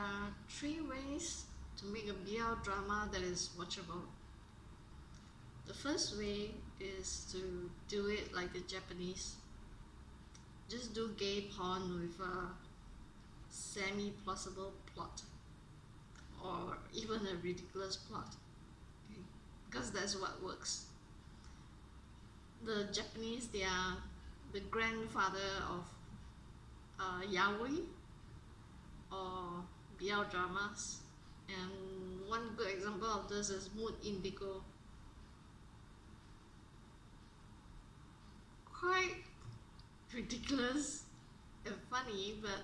there are three ways to make a BL drama that is watchable. The first way is to do it like the Japanese. Just do gay porn with a semi-plausible plot or even a ridiculous plot okay? because that's what works. The Japanese, they are the grandfather of uh, yaoi or BL dramas. And one good example of this is Mood Indigo. Quite ridiculous and funny but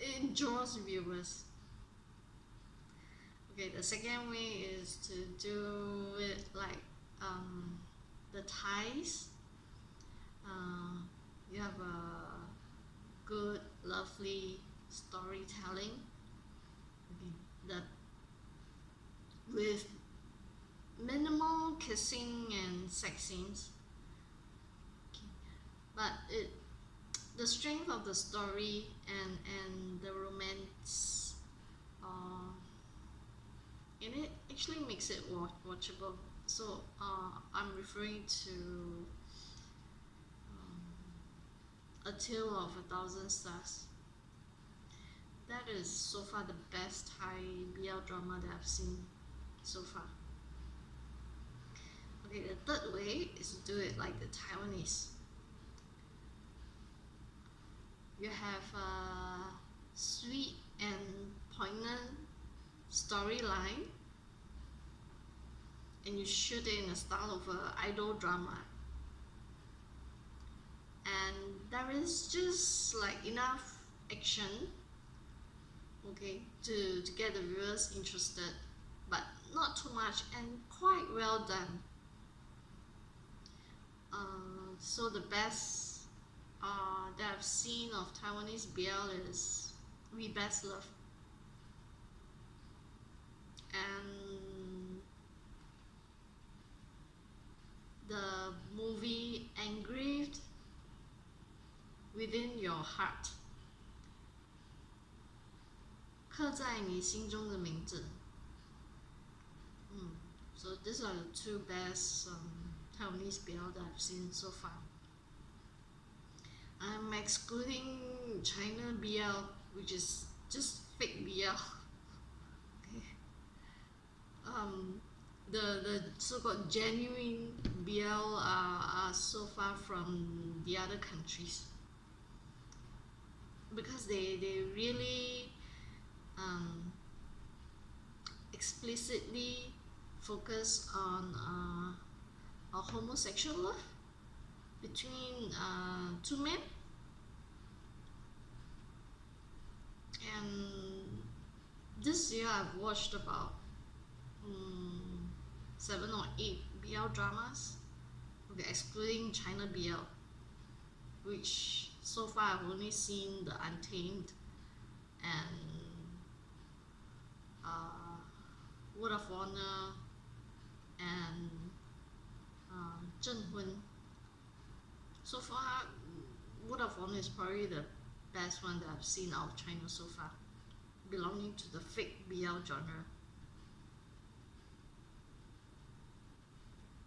it draws viewers. Okay the second way is to do it like um, the Thais. uh, you have a good lovely storytelling that with minimal kissing and sex scenes. Okay. but it the strength of the story and and the romance uh, in it actually makes it watch watchable. So uh, I'm referring to um, A Tale of a Thousand Stars that is so far the best Thai BL drama that I've seen so far. Okay, the third way is to do it like the Taiwanese. You have a sweet and poignant storyline and you shoot it in the style of an idol drama and there is just like enough action okay to, to get the viewers interested but not too much and quite well done. Uh, so the best uh, that I've seen of Taiwanese BL is We Best Love. And the movie Engraved Within Your Heart 刻在你心中的名字。嗯，so these are the two best um, Taiwanese BL that I've seen so far. I'm excluding China BL, which is just fake BL. okay. Um, the the so-called genuine BL are, are so far from the other countries because they they really explicitly focus on uh, a homosexual love between uh, two men. And this year I've watched about um, seven or eight BL dramas. Okay, excluding China BL which so far I've only seen the Untamed and and Hun. So far, Honor is probably the best one that I've seen out of China so far, belonging to the fake BL genre.